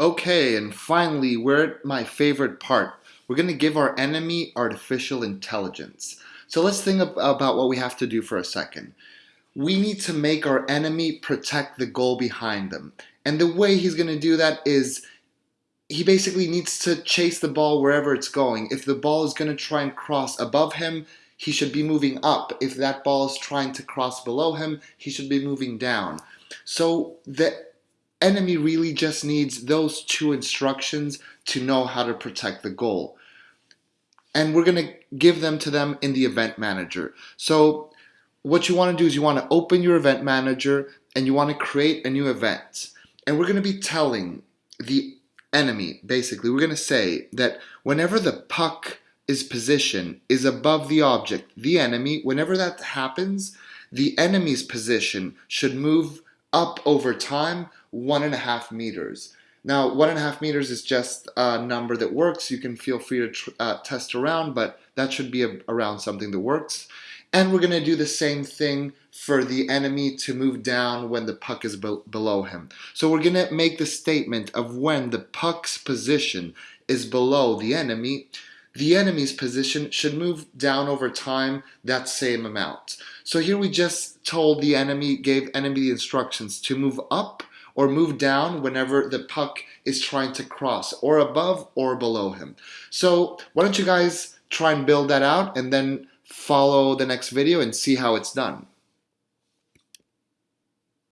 Okay, and finally, we're at my favorite part. We're going to give our enemy artificial intelligence. So let's think about what we have to do for a second. We need to make our enemy protect the goal behind them. And the way he's going to do that is he basically needs to chase the ball wherever it's going. If the ball is going to try and cross above him, he should be moving up. If that ball is trying to cross below him, he should be moving down. So the enemy really just needs those two instructions to know how to protect the goal. And we're going to give them to them in the event manager. So what you want to do is you want to open your event manager and you want to create a new event. And we're going to be telling the enemy, basically, we're going to say that whenever the puck is position is above the object, the enemy, whenever that happens, the enemy's position should move up over time one and a half meters. Now, one and a half meters is just a number that works. You can feel free to uh, test around, but that should be a, around something that works. And we're going to do the same thing for the enemy to move down when the puck is be below him. So we're going to make the statement of when the puck's position is below the enemy, the enemy's position should move down over time that same amount. So here we just told the enemy, gave enemy the instructions to move up or move down whenever the puck is trying to cross, or above or below him. So why don't you guys try and build that out and then follow the next video and see how it's done.